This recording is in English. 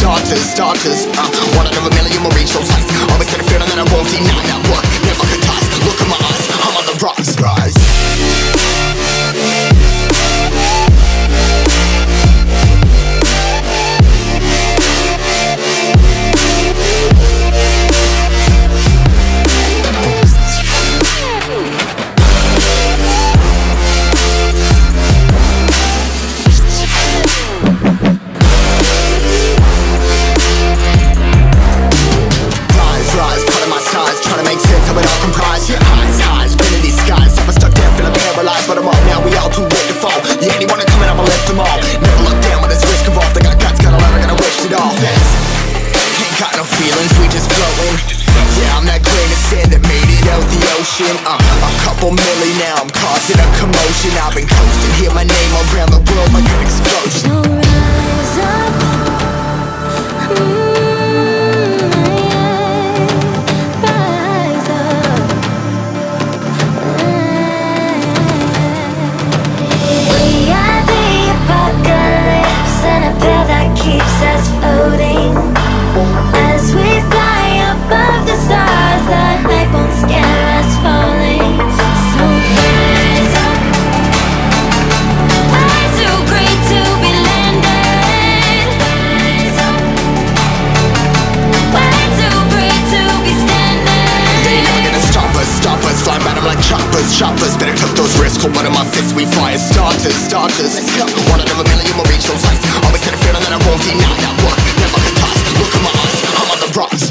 starters, starters uh, One out of a million will reach those heights Always had a feeling that I won't deny. That work flowing Yeah, I'm that grain of sand that made it out the ocean uh, A couple million now, I'm causing a commotion. I've been coasting, hear my name around the world like an explosion. So rise up. Choppers Better took those risks, hold one of my fists We fire starters, starters. Let's go One out of a million will reach those heights Always had a feeling that I won't deny that work. Never toss, look at my eyes I'm on the rise